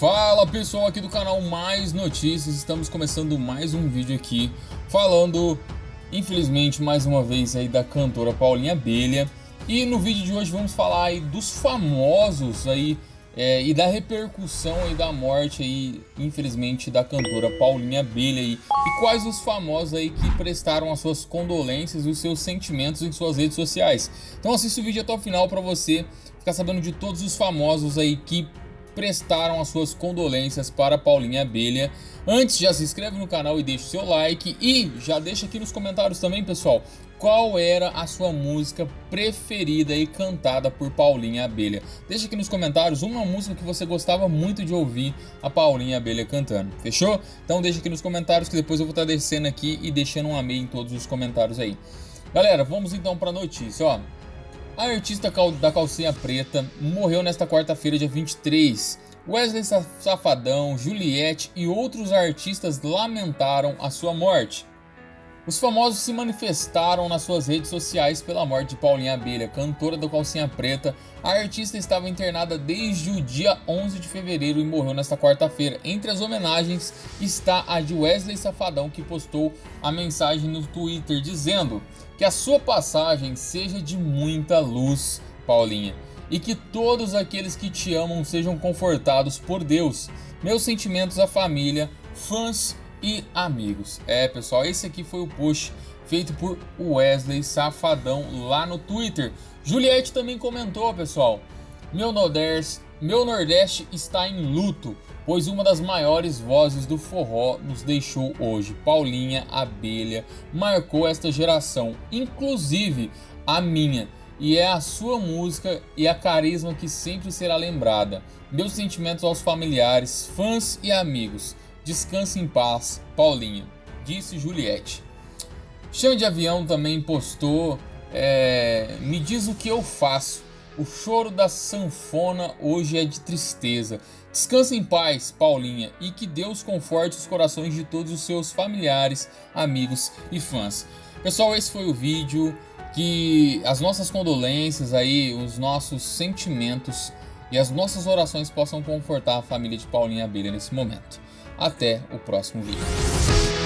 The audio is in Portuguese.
Fala pessoal aqui do canal Mais Notícias, estamos começando mais um vídeo aqui falando, infelizmente, mais uma vez aí da cantora Paulinha Abelha. E no vídeo de hoje vamos falar aí dos famosos aí é, e da repercussão aí da morte aí, infelizmente, da cantora Paulinha Abelha aí. E quais os famosos aí que prestaram as suas condolências e os seus sentimentos em suas redes sociais. Então assista o vídeo até o final para você ficar sabendo de todos os famosos aí que prestaram as suas condolências para Paulinha Abelha. Antes, já se inscreve no canal e deixa o seu like e já deixa aqui nos comentários também, pessoal, qual era a sua música preferida e cantada por Paulinha Abelha. Deixa aqui nos comentários uma música que você gostava muito de ouvir a Paulinha Abelha cantando, fechou? Então deixa aqui nos comentários que depois eu vou estar descendo aqui e deixando um amei em todos os comentários aí. Galera, vamos então para a notícia, ó. A artista da calcinha preta morreu nesta quarta-feira, dia 23. Wesley Safadão, Juliette e outros artistas lamentaram a sua morte. Os famosos se manifestaram nas suas redes sociais pela morte de Paulinha Abelha, cantora do Calcinha Preta. A artista estava internada desde o dia 11 de fevereiro e morreu nesta quarta-feira. Entre as homenagens está a de Wesley Safadão, que postou a mensagem no Twitter dizendo que a sua passagem seja de muita luz, Paulinha, e que todos aqueles que te amam sejam confortados por Deus. Meus sentimentos à família, fãs e amigos. É, pessoal, esse aqui foi o post feito por Wesley Safadão lá no Twitter. Juliette também comentou, pessoal. Meu Nordeste, meu Nordeste está em luto, pois uma das maiores vozes do forró nos deixou hoje. Paulinha Abelha marcou esta geração, inclusive a minha. E é a sua música e a carisma que sempre será lembrada. Meus sentimentos aos familiares, fãs e amigos. Descanse em paz, Paulinha, disse Juliette. Chão de Avião também postou, é, me diz o que eu faço. O choro da sanfona hoje é de tristeza. Descanse em paz, Paulinha, e que Deus conforte os corações de todos os seus familiares, amigos e fãs. Pessoal, esse foi o vídeo. Que as nossas condolências aí, os nossos sentimentos e as nossas orações possam confortar a família de Paulinha Abelha nesse momento. Até o próximo vídeo.